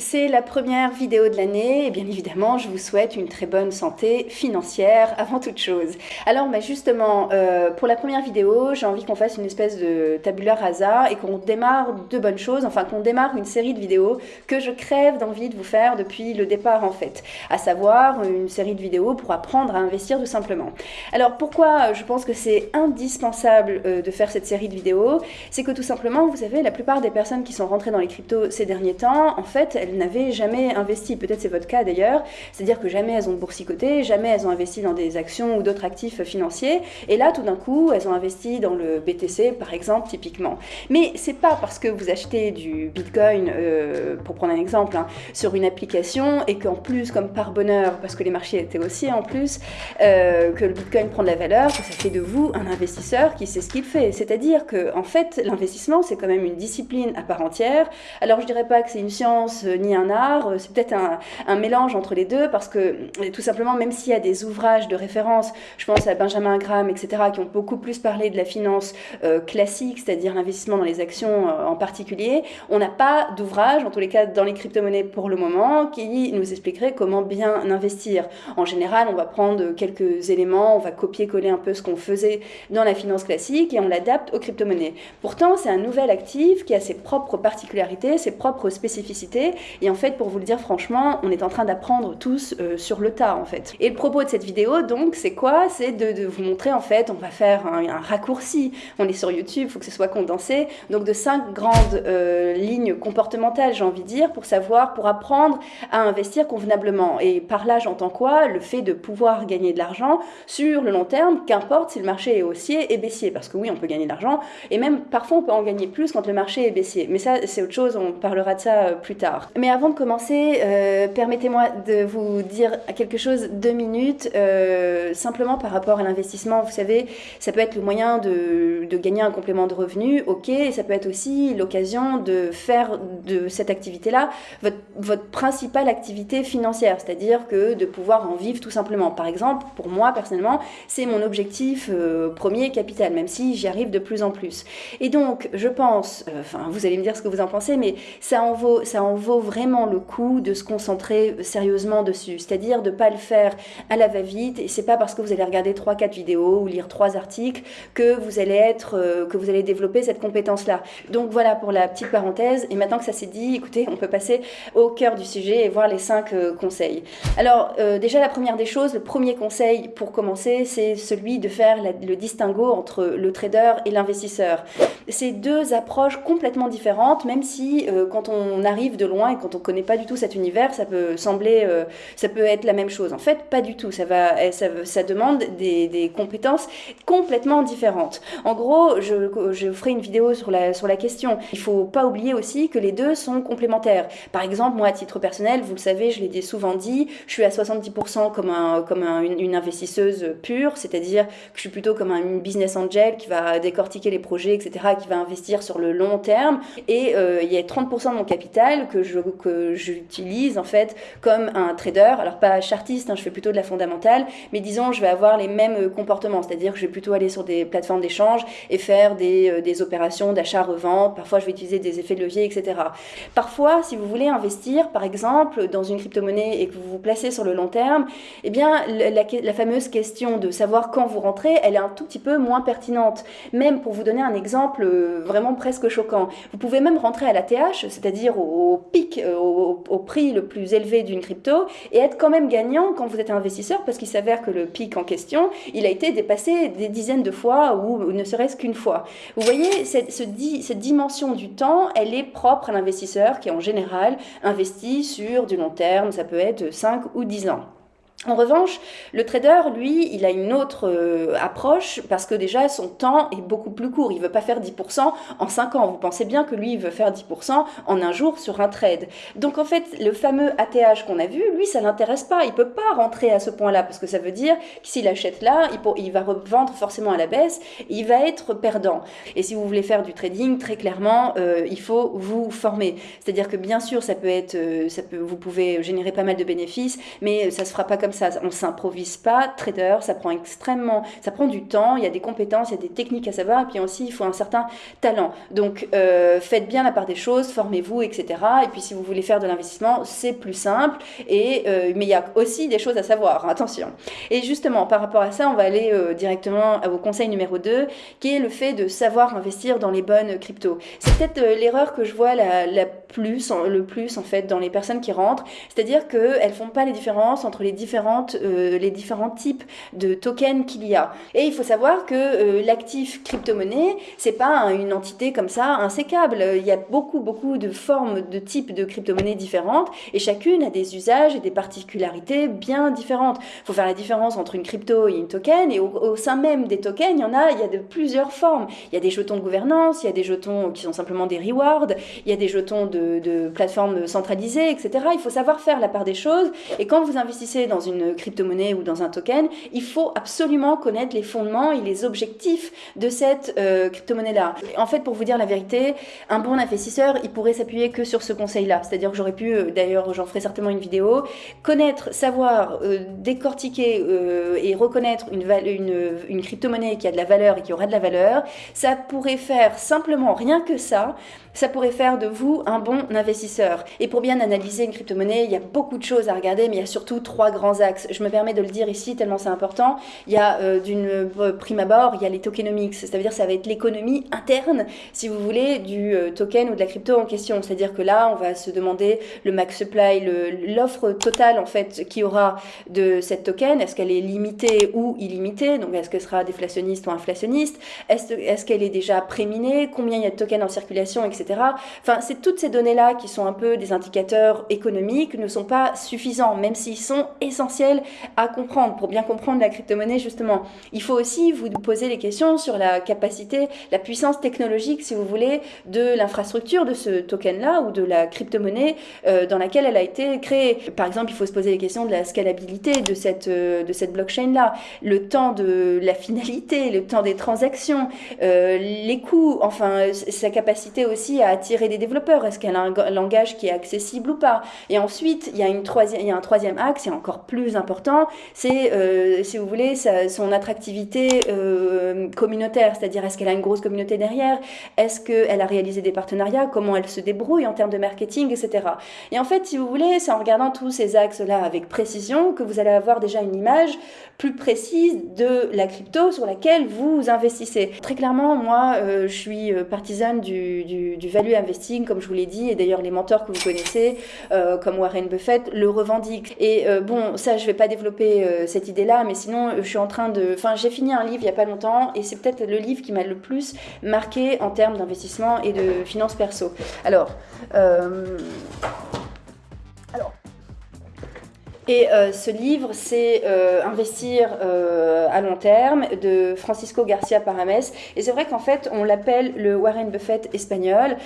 C'est la première vidéo de l'année et bien évidemment je vous souhaite une très bonne santé financière avant toute chose. Alors bah, justement euh, pour la première vidéo j'ai envie qu'on fasse une espèce de tabula rasa et qu'on démarre de bonnes choses, enfin qu'on démarre une série de vidéos que je crève d'envie de vous faire depuis le départ en fait, à savoir une série de vidéos pour apprendre à investir tout simplement. Alors pourquoi je pense que c'est indispensable euh, de faire cette série de vidéos? C'est que tout simplement vous savez la plupart des personnes qui sont rentrées dans les cryptos ces derniers temps en fait elles n'avaient jamais investi. Peut-être c'est votre cas d'ailleurs. C'est-à-dire que jamais elles ont boursicoté, jamais elles ont investi dans des actions ou d'autres actifs financiers. Et là, tout d'un coup, elles ont investi dans le BTC, par exemple, typiquement. Mais c'est pas parce que vous achetez du Bitcoin, euh, pour prendre un exemple, hein, sur une application et qu'en plus, comme par bonheur, parce que les marchés étaient aussi en plus, euh, que le Bitcoin prend de la valeur, que ça fait de vous un investisseur qui sait ce qu'il fait. C'est-à-dire que, en fait, l'investissement, c'est quand même une discipline à part entière. Alors, je dirais pas que c'est une science ni un art, euh, c'est peut-être un, mélange entre les deux parce que euh, tout simplement, même s'il y a des ouvrages de référence, je pense à Benjamin Graham, etc., qui ont beaucoup plus parlé de la finance euh, classique, c'est-à-dire l'investissement dans les actions en particulier, on n'a pas d'ouvrage, en tous les cas dans les crypto-monnaies pour le moment, qui nous expliquerait comment bien investir. En général, on va prendre quelques éléments, on va copier-coller un peu ce qu'on faisait dans la finance classique et on l'adapte aux crypto-monnaies. Pourtant, c'est un nouvel actif qui a ses propres particularités, ses propres spécificités et en fait, pour vous le dire franchement, on est en train d'apprendre tous euh, sur le tas en fait. Et le propos de cette vidéo, donc, c'est quoi? C'est de, vous montrer en fait, on va faire un, raccourci. On est sur YouTube, il faut que ce soit condensé. Donc de cinq grandes euh, lignes comportementales, j'ai envie de dire, pour savoir, pour apprendre à investir convenablement. Et par là, j'entends quoi? Le fait de pouvoir gagner de l'argent sur le long terme, qu'importe si le marché est haussier et baissier. Parce que oui, on peut gagner de l'argent, et même parfois on peut en gagner plus quand le marché est baissier. Mais ça, c'est autre chose, on parlera de ça euh, plus tard. Mais avant de commencer, euh, permettez-moi de vous dire quelque chose deux minutes, euh, simplement par rapport à l'investissement. Vous savez, ça peut être le moyen de, gagner un complément de revenu, ok, et ça peut être aussi l'occasion de faire de cette activité-là votre, votre principale activité financière, c'est-à-dire que de pouvoir en vivre tout simplement. Par exemple, pour moi personnellement, c'est mon objectif euh, premier capital, même si j'y arrive de plus en plus. Et donc, je pense, enfin, vous allez me dire ce que vous en pensez, mais ça en vaut, ça en vaut vraiment le coup de se concentrer sérieusement dessus, c'est-à-dire de ne pas le faire à la va-vite, et c'est pas parce que vous allez regarder 3-4 vidéos ou lire 3 articles que vous allez être, euh, que vous allez développer cette compétence-là. Donc voilà pour la petite parenthèse, et maintenant que ça s'est dit, écoutez, on peut passer au cœur du sujet et voir les 5 euh, conseils. Alors euh, déjà la première des choses, le premier conseil pour commencer, c'est celui de faire le distinguo entre le trader et l'investisseur. C'est deux approches complètement différentes, même si quand on arrive de loin et quand on connaît pas du tout cet univers, ça peut sembler, euh, ça peut être la même chose. En fait, pas du tout. Ça va, eh, ça, demande des, compétences complètement différentes. En gros, je, ferai une vidéo sur la, question. Il faut pas oublier aussi que les deux sont complémentaires. Par exemple, moi, à titre personnel, vous le savez, je l'ai souvent dit, je suis à 70% comme, un, comme une, investisseuse pure, c'est-à-dire que je suis plutôt comme un business angel qui va décortiquer les projets, etc., qui va investir sur le long terme. Et euh, il y a 30% de mon capital que je, que j'utilise en fait comme un trader. Alors pas chartiste, hein, je fais plutôt de la fondamentale, mais disons je vais avoir les mêmes euh, comportements, c'est-à-dire que je vais plutôt aller sur des plateformes d'échange et faire des, euh, des opérations d'achat-revente. Parfois je vais utiliser des effets de levier, etc. Parfois, si vous voulez investir, par exemple, dans une crypto-monnaie et que vous vous placez sur le long terme, eh bien la, fameuse question de savoir quand vous rentrez, elle est un tout petit peu moins pertinente. Même pour vous donner un exemple euh, vraiment presque choquant, vous pouvez même rentrer à la TH, c'est-à-dire au, pic, au, prix le plus élevé d'une crypto et être quand même gagnant quand vous êtes investisseur parce qu'il s'avère que le pic en question, il a été dépassé des dizaines de fois ou ne serait-ce qu'une fois. Vous voyez, cette, cette dimension du temps, elle est propre à l'investisseur qui en général investit sur du long terme, ça peut être 5 ou 10 ans. En revanche, le trader, lui, il a une autre euh, approche parce que déjà son temps est beaucoup plus court. Il veut pas faire 10% en 5 ans. Vous pensez bien que lui, il veut faire 10% en un jour sur un trade. Donc en fait, le fameux ATH qu'on a vu, lui, ça l'intéresse pas. Il peut pas rentrer à ce point-là parce que ça veut dire que s'il achète là, il, va revendre forcément à la baisse il va être perdant. Et si vous voulez faire du trading, très clairement, euh, il faut vous former. C'est-à-dire que bien sûr, ça peut être, euh, vous pouvez générer pas mal de bénéfices, mais ça se fera pas comme comme ça. On s'improvise pas trader, ça prend extrêmement, ça prend du temps, il y a des compétences, il y a des techniques à savoir, et puis aussi il faut un certain talent. Donc euh, faites bien la part des choses, formez-vous, etc. Et puis si vous voulez faire de l'investissement, c'est plus simple, et, euh, mais il y a aussi des choses à savoir, hein, attention. Et justement, par rapport à ça, on va aller euh, directement au conseil numéro 2, qui est le fait de savoir investir dans les bonnes cryptos. C'est peut-être l'erreur que je vois la, plus, le plus en fait dans les personnes qui rentrent, c'est-à-dire qu'elles font pas les différences entre les différentes, les différents types de tokens qu'il y a. Et il faut savoir que l'actif crypto-monnaie, c'est pas une entité comme ça insécable. Il y a beaucoup, beaucoup de formes, de types de crypto-monnaies différentes et chacune a des usages et des particularités bien différentes. Il faut faire la différence entre une crypto et une token et au, sein même des tokens, il y en a, il y a de plusieurs formes. Il y a des jetons de gouvernance, il y a des jetons qui sont simplement des rewards, il y a des jetons de, de plateformes centralisées, etc. Il faut savoir faire la part des choses et quand vous investissez dans une crypto-monnaie ou dans un token, il faut absolument connaître les fondements et les objectifs de cette euh, crypto-monnaie-là. En fait, pour vous dire la vérité, un bon investisseur, il pourrait s'appuyer que sur ce conseil-là. C'est-à-dire que j'aurais pu, euh, d'ailleurs, j'en ferai certainement une vidéo, connaître, savoir, euh, décortiquer et reconnaître une, une, une crypto-monnaie qui a de la valeur et qui aura de la valeur, ça pourrait faire simplement, rien que ça, ça pourrait faire de vous un bon investisseur. Et pour bien analyser une crypto-monnaie, il y a beaucoup de choses à regarder, mais il y a surtout trois grands Je me permets de le dire ici tellement c'est important. Il y a euh, d'une euh, prime abord, il y a les tokenomics, c'est-à-dire ça va être l'économie interne, si vous voulez, du euh, token ou de la crypto en question. C'est-à-dire que là, on va se demander le max supply, l'offre totale en fait qui aura de cette token. Est-ce qu'elle est limitée ou illimitée? Donc est-ce qu'elle sera déflationniste ou inflationniste? Est-ce qu'elle est déjà préminée? Combien il y a de tokens en circulation, etc. Enfin, c'est toutes ces données-là qui sont un peu des indicateurs économiques ne sont pas suffisants, même s'ils sont essentiels à comprendre. Pour bien comprendre la crypto-monnaie, justement, il faut aussi vous poser les questions sur la capacité, la puissance technologique, si vous voulez, de l'infrastructure de ce token-là ou de la crypto-monnaie euh, dans laquelle elle a été créée. Par exemple, il faut se poser les questions de la scalabilité de cette, euh, blockchain-là, le temps de la finalité, le temps des transactions, euh, les coûts, enfin, sa capacité aussi à attirer des développeurs Est-ce qu'elle a un langage qui est accessible ou pas? Et ensuite, il y, a une troisième, il y a un troisième axe, et encore plus important, c'est, euh, si vous voulez, son attractivité euh, communautaire, c'est-à-dire est-ce qu'elle a une grosse communauté derrière? Est-ce qu'elle a réalisé des partenariats? Comment elle se débrouille en termes de marketing, etc. Et en fait, si vous voulez, c'est en regardant tous ces axes-là avec précision que vous allez avoir déjà une image plus précise de la crypto sur laquelle vous investissez. Très clairement, moi, euh, je suis partisane du, du value investing, comme je vous l'ai dit, et d'ailleurs les mentors que vous connaissez, comme Warren Buffett, le revendiquent. Et bon, ça, je vais pas développer euh, cette idée-là, mais sinon, je suis en train de... Enfin, j'ai fini un livre il y a pas longtemps, et c'est peut-être le livre qui m'a le plus marqué en termes d'investissement et de finances perso. Alors... Et euh, ce livre, c'est euh, Investir euh, à long terme de Francisco Garcia Parames. Et c'est vrai qu'en fait, on l'appelle le Warren Buffett espagnol.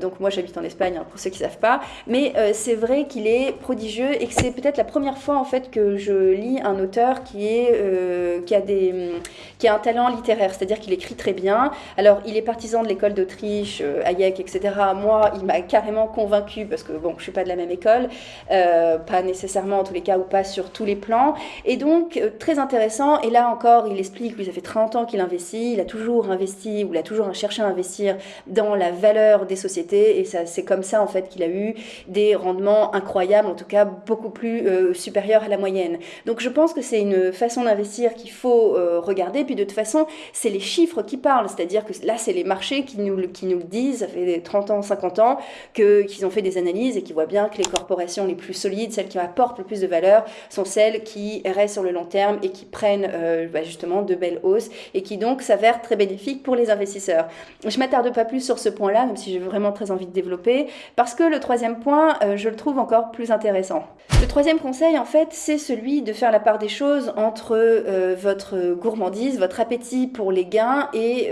donc moi, j'habite en Espagne, hein, pour ceux qui ne savent pas. Mais c'est vrai qu'il est prodigieux et que c'est peut-être la première fois en fait que je lis un auteur qui, est, qui, a, des, qui a un talent littéraire, c'est-à-dire qu'il écrit très bien. Alors, il est partisan de l'école d'Autriche, Hayek, etc. Moi, il m'a carrément convaincu parce que bon, je suis pas de la même école, pas nécessairement en tous les cas ou pas sur tous les plans. Et donc, euh, très intéressant. Et là encore, il explique, lui, ça fait 30 ans qu'il investit, il a toujours investi, ou il a toujours cherché à investir dans la valeur des sociétés. Et ça, c'est comme ça, en fait, qu'il a eu des rendements incroyables, en tout cas beaucoup plus euh, supérieurs à la moyenne. Donc, je pense que c'est une façon d'investir qu'il faut euh, regarder. Puis, de toute façon, c'est les chiffres qui parlent. C'est-à-dire que là, c'est les marchés qui nous, qui nous le disent. Ça fait 30 ans, 50 ans qu'ils ont fait des analyses et qui voient bien que les corporations les plus solides, celles qui apportent le de valeur sont celles qui restent sur le long terme et qui prennent euh, bah, justement de belles hausses et qui donc s'avèrent très bénéfiques pour les investisseurs. Je m'attarde pas plus sur ce point-là, même si j'ai vraiment très envie de développer, parce que le troisième point, euh, je le trouve encore plus intéressant. Le troisième conseil, en fait, c'est celui de faire la part des choses entre euh, votre gourmandise, votre appétit pour les gains et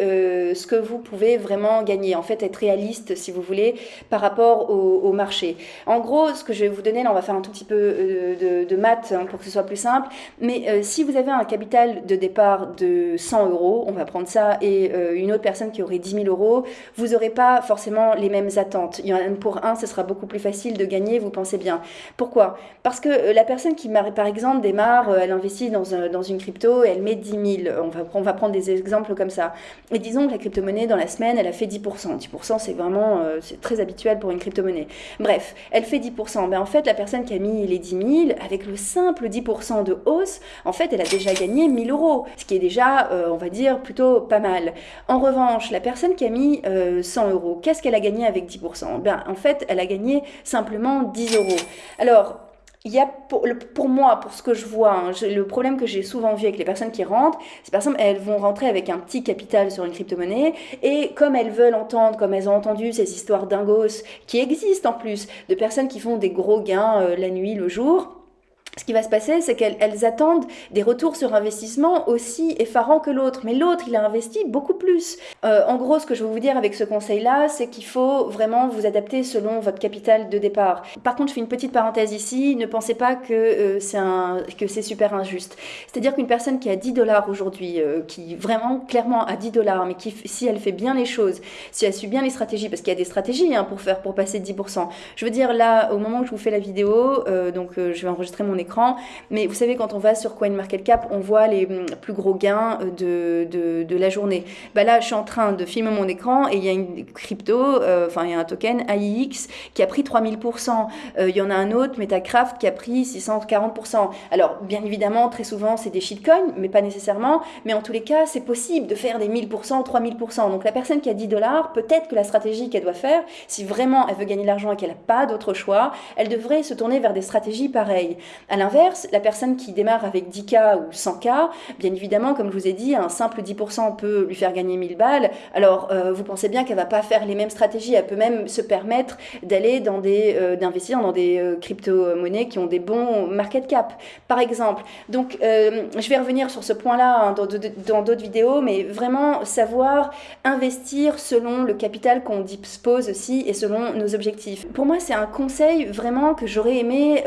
ce que vous pouvez vraiment gagner. En fait, être réaliste, si vous voulez, par rapport au, au marché. En gros, ce que je vais vous donner, là, on va faire un tout petit peu de, maths hein, pour que ce soit plus simple. Mais si vous avez un capital de départ de 100 euros, on va prendre ça, et une autre personne qui aurait 10 000 euros, vous n'aurez pas forcément les mêmes attentes. Il y en a pour un, ce sera beaucoup plus facile de gagner, vous pensez bien. Pourquoi? Parce que la personne qui, par exemple, démarre, elle investit dans, une crypto, elle met 10 000. On va, prendre des exemples comme ça. Et disons que la crypto-monnaie, dans la semaine, elle a fait 10%. 10%, c'est vraiment très habituel pour une crypto-monnaie. Bref, elle fait 10%. Ben, en fait, la personne qui a mis les 10 000, avec le simple 10% de hausse, en fait, elle a déjà gagné 1000 euros, ce qui est déjà, euh, on va dire, plutôt pas mal. En revanche, la personne qui a mis 100 euh, euros, qu'est-ce qu'elle a gagné avec 10% ben, En fait, elle a gagné simplement 10 euros. Alors, il y a pour, moi, pour ce que je vois, hein, le problème que j'ai souvent vu avec les personnes qui rentrent, c'est par exemple, elles vont rentrer avec un petit capital sur une crypto-monnaie et comme elles veulent entendre, comme elles ont entendu ces histoires dingos qui existent en plus, de personnes qui font des gros gains euh, la nuit, le jour, ce qui va se passer, c'est qu'elles attendent des retours sur investissement aussi effarants que l'autre. Mais l'autre, il a investi beaucoup plus. Euh, en gros, ce que je veux vous dire avec ce conseil-là, c'est qu'il faut vraiment vous adapter selon votre capital de départ. Par contre, je fais une petite parenthèse ici. Ne pensez pas que euh, c'est super injuste. C'est-à-dire qu'une personne qui a 10 dollars aujourd'hui, euh, qui vraiment clairement a 10 dollars, mais qui, si elle fait bien les choses, si elle suit bien les stratégies, parce qu'il y a des stratégies hein, pour faire, pour passer de 10%. Je veux dire, là, au moment où je vous fais la vidéo, donc je vais enregistrer mon écran mais vous savez, quand on va sur CoinMarketCap, on voit les hum, plus gros gains de, de, de la journée. Bah là, je suis en train de filmer mon écran et il y a une crypto, euh, enfin, il y a un token AIX qui a pris 3000%. Euh, il y en a un autre, Metacraft, qui a pris 640%. Alors, bien évidemment, très souvent, c'est des shitcoins, mais pas nécessairement. Mais en tous les cas, c'est possible de faire des 1000%, 3000%. Donc, la personne qui a 10 dollars, peut-être que la stratégie qu'elle doit faire, si vraiment elle veut gagner de l'argent et qu'elle n'a pas d'autre choix, elle devrait se tourner vers des stratégies pareilles. A l'inverse, la personne qui démarre avec 10K ou 100K, bien évidemment, comme je vous ai dit, un simple 10% peut lui faire gagner 1000 balles. Alors, euh, vous pensez bien qu'elle va pas faire les mêmes stratégies. Elle peut même se permettre d'aller dans des, euh, d'investir dans des euh, crypto-monnaies qui ont des bons market cap, par exemple. Donc, je vais revenir sur ce point-là hein, dans, d'autres vidéos, mais vraiment savoir investir selon le capital qu'on dispose aussi et selon nos objectifs. Pour moi, c'est un conseil vraiment que j'aurais aimé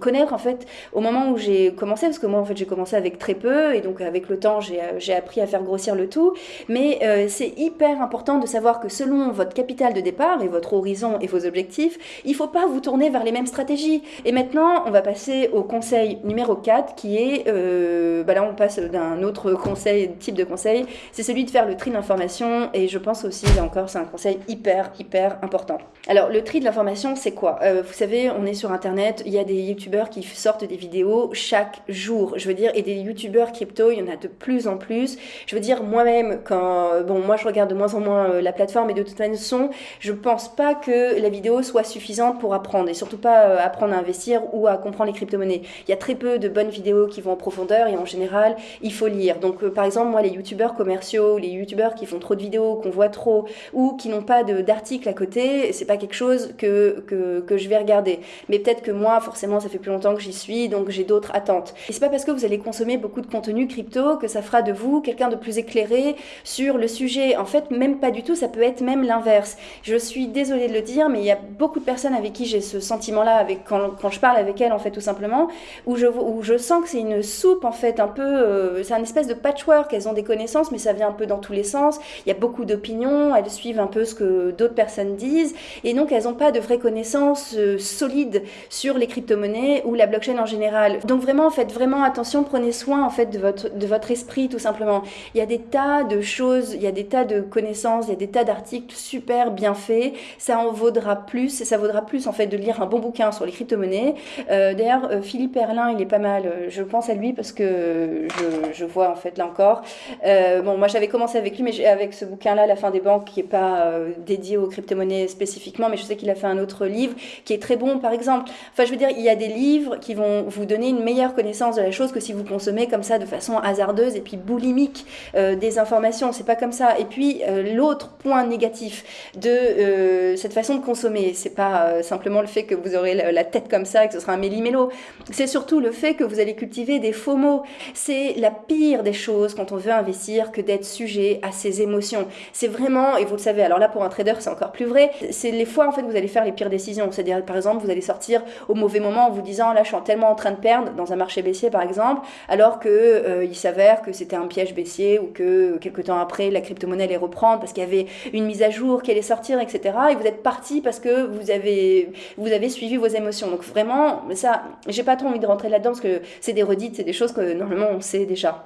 connaître en fait au moment où j'ai commencé, parce que moi, en fait, j'ai commencé avec très peu, et donc avec le temps, j'ai appris à faire grossir le tout. Mais euh, c'est hyper important de savoir que selon votre capital de départ et votre horizon et vos objectifs, il ne faut pas vous tourner vers les mêmes stratégies. Et maintenant, on va passer au conseil numéro 4, qui est, euh, bah là, on passe d'un autre conseil, type de conseil, c'est celui de faire le tri d'information, et je pense aussi, là encore, c'est un conseil hyper, hyper important. Alors, le tri de l'information, c'est quoi? Euh, Vous savez, on est sur Internet, il y a des youtubeurs qui sortent des vidéos chaque jour. Je veux dire, et des youtubeurs crypto, il y en a de plus en plus. Je veux dire, moi-même, quand, bon, moi je regarde de moins en moins euh, la plateforme et de toute façon, je pense pas que la vidéo soit suffisante pour apprendre et surtout pas euh, apprendre à investir ou à comprendre les crypto-monnaies. Il y a très peu de bonnes vidéos qui vont en profondeur et en général, il faut lire. Donc, euh, par exemple, moi, les youtubeurs commerciaux, les youtubeurs qui font trop de vidéos, qu'on voit trop ou qui n'ont pas d'articles à côté, c'est pas quelque chose que, que, que je vais regarder. Mais peut-être que moi, forcément, ça fait plus longtemps que j'y suis, donc j'ai d'autres attentes. Et c'est pas parce que vous allez consommer beaucoup de contenu crypto que ça fera de vous quelqu'un de plus éclairé sur le sujet. En fait, même pas du tout, ça peut être même l'inverse. Je suis désolée de le dire, mais il y a beaucoup de personnes avec qui j'ai ce sentiment-là, avec quand, je parle avec elles, en fait, tout simplement, où je, où je sens que c'est une soupe, en fait, un peu, euh, c'est un espèce de patchwork. Elles ont des connaissances, mais ça vient un peu dans tous les sens. Il y a beaucoup d'opinions, elles suivent un peu ce que d'autres personnes disent, et donc elles n'ont pas de vraies connaissances euh, solides sur les crypto-monnaies ou la blockchain en général. Donc vraiment, faites vraiment attention, prenez soin en fait de votre, de votre esprit tout simplement. Il y a des tas de choses, il y a des tas de connaissances, il y a des tas d'articles super bien faits. Ça en vaudra plus, ça vaudra plus en fait de lire un bon bouquin sur les crypto-monnaies. Euh, d'ailleurs, euh, Philippe Erlin, il est pas mal. Je pense à lui parce que je, je vois en fait là encore. Euh, bon, moi j'avais commencé avec lui, mais avec ce bouquin-là, La fin des banques, qui est pas dédié aux crypto-monnaies spécifiquement, mais je sais qu'il a fait un autre livre qui est très bon, par exemple. Enfin, je veux dire, il y a des livres qui vont vous donner une meilleure connaissance de la chose que si vous consommez comme ça de façon hasardeuse et puis boulimique euh, des informations. C'est pas comme ça. Et puis euh, l'autre point négatif de euh, cette façon de consommer, c'est pas simplement le fait que vous aurez la, tête comme ça et que ce sera un méli-mélo. C'est surtout le fait que vous allez cultiver des faux mots. C'est la pire des choses quand on veut investir que d'être sujet à ses émotions. C'est vraiment, et vous le savez, alors là pour un trader c'est encore plus vrai, c'est les fois en fait vous allez faire les pires décisions. C'est-à-dire par exemple vous allez sortir au mauvais moment en vous disant là je suis tellement en train de perdre dans un marché baissier par exemple, alors que euh, il s'avère que c'était un piège baissier ou que quelques temps après la crypto-monnaie allait reprendre parce qu'il y avait une mise à jour qui allait sortir, etc. Et vous êtes parti parce que vous avez, vous avez suivi vos émotions. Donc vraiment, ça, j'ai pas trop envie de rentrer là-dedans parce que c'est des redites, c'est des choses que normalement on sait déjà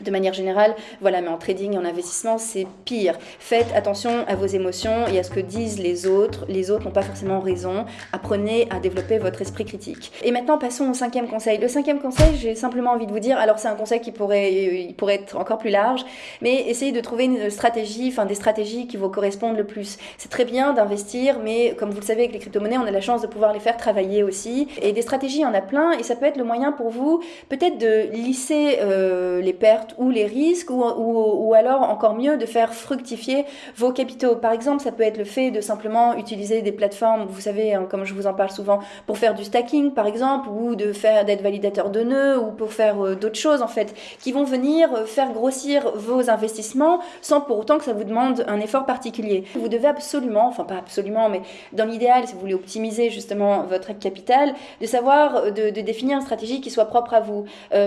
de manière générale, voilà, mais en trading et en investissement, c'est pire. Faites attention à vos émotions et à ce que disent les autres. Les autres n'ont pas forcément raison. Apprenez à développer votre esprit critique. Et maintenant, passons au cinquième conseil. Le cinquième conseil, j'ai simplement envie de vous dire, alors c'est un conseil qui pourrait, il pourrait être encore plus large, mais essayez de trouver une stratégie, enfin des stratégies qui vous correspondent le plus. C'est très bien d'investir, mais comme vous le savez avec les crypto-monnaies, on a la chance de pouvoir les faire travailler aussi. Et des stratégies, il y en a plein, et ça peut être le moyen pour vous, peut-être de lisser euh, les pertes ou les risques, ou, ou, alors encore mieux de faire fructifier vos capitaux. Par exemple, ça peut être le fait de simplement utiliser des plateformes, vous savez, hein, comme je vous en parle souvent, pour faire du stacking par exemple, ou de faire d'être validateur de nœuds, ou pour faire euh, d'autres choses en fait, qui vont venir euh, faire grossir vos investissements sans pour autant que ça vous demande un effort particulier. Vous devez absolument, enfin pas absolument, mais dans l'idéal, si vous voulez optimiser justement votre capital, de savoir, euh, de définir une stratégie qui soit propre à vous.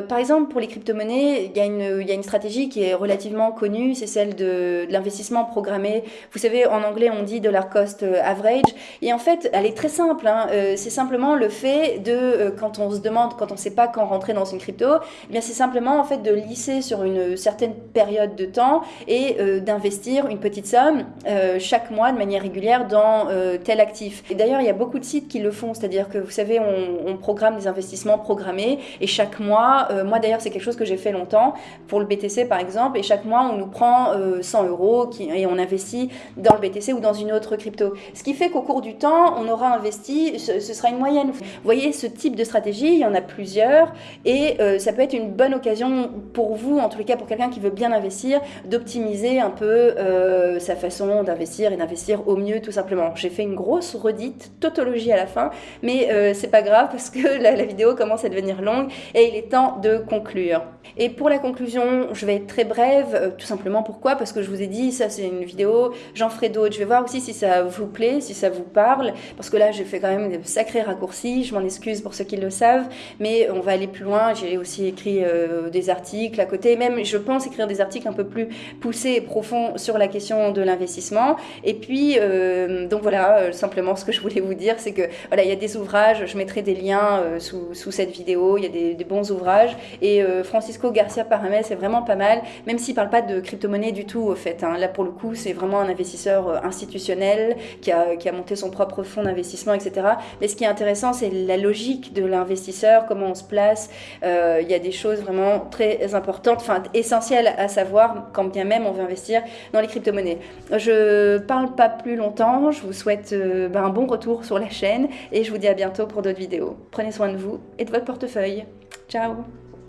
par exemple, pour les crypto-monnaies, il y a une il y a une stratégie qui est relativement connue, c'est celle de, l'investissement programmé. Vous savez, en anglais, on dit dollar cost average. Et en fait, elle est très simple. Hein. Euh, c'est simplement le fait de, euh, quand on se demande, quand on ne sait pas quand rentrer dans une crypto, eh c'est simplement en fait de lisser sur une certaine période de temps et euh, d'investir une petite somme chaque mois de manière régulière dans tel actif. Et d'ailleurs, il y a beaucoup de sites qui le font, c'est-à-dire que vous savez, on, programme des investissements programmés et chaque mois, moi d'ailleurs, c'est quelque chose que j'ai fait longtemps pour le BTC par exemple, et chaque mois on nous prend 100 euh, euros qui, et on investit dans le BTC ou dans une autre crypto. Ce qui fait qu'au cours du temps, on aura investi, ce, sera une moyenne. Vous voyez, ce type de stratégie, il y en a plusieurs, et euh, ça peut être une bonne occasion pour vous, en tous les cas pour quelqu'un qui veut bien investir, d'optimiser un peu euh, sa façon d'investir et d'investir au mieux tout simplement. J'ai fait une grosse redite, tautologie à la fin, mais c'est pas grave parce que la vidéo commence à devenir longue et il est temps de conclure. Et pour la conclusion, je vais être très brève, euh, tout simplement pourquoi? Parce que je vous ai dit, ça c'est une vidéo, j'en ferai d'autres. Je vais voir aussi si ça vous plaît, si ça vous parle, parce que là j'ai fait quand même des sacrés raccourcis, je m'en excuse pour ceux qui le savent, mais on va aller plus loin. J'ai aussi écrit euh, des articles à côté, même je pense écrire des articles un peu plus poussés et profonds sur la question de l'investissement. Et puis, euh, donc voilà, simplement ce que je voulais vous dire, c'est que voilà, il y a des ouvrages, je mettrai des liens sous, sous, cette vidéo, il y a des, des bons ouvrages, et Francisco Garcia C'est vraiment pas mal, même s'il parle pas de crypto-monnaie du tout, au fait. Hein. Là, pour le coup, c'est vraiment un investisseur euh, institutionnel qui a, qui a monté son propre fonds d'investissement, etc. Mais ce qui est intéressant, c'est la logique de l'investisseur, comment on se place. Euh, il y a des choses vraiment très importantes, enfin essentielles à savoir quand bien même on veut investir dans les crypto-monnaies. Je parle pas plus longtemps, je vous souhaite euh, ben, un bon retour sur la chaîne et je vous dis à bientôt pour d'autres vidéos. Prenez soin de vous et de votre portefeuille. Ciao